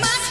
My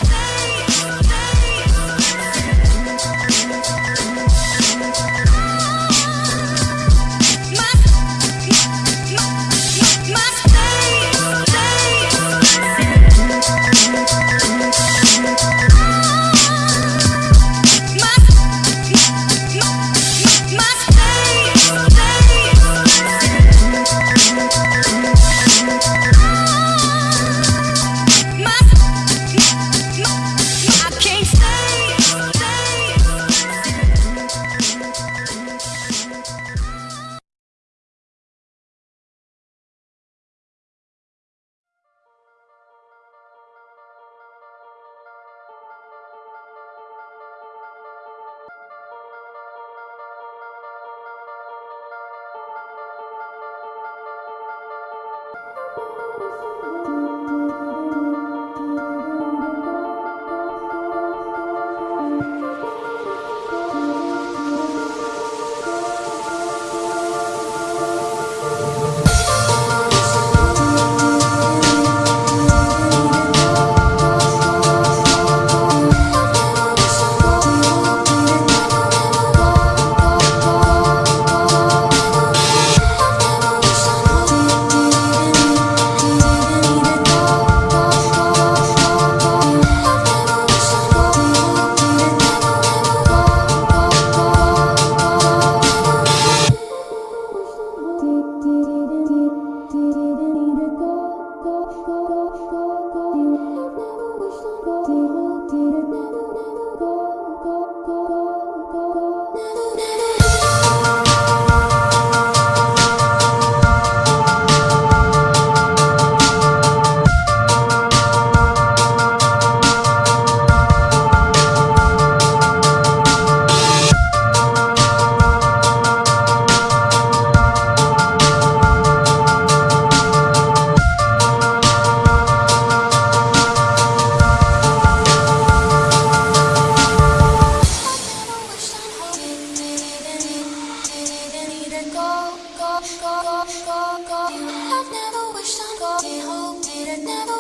never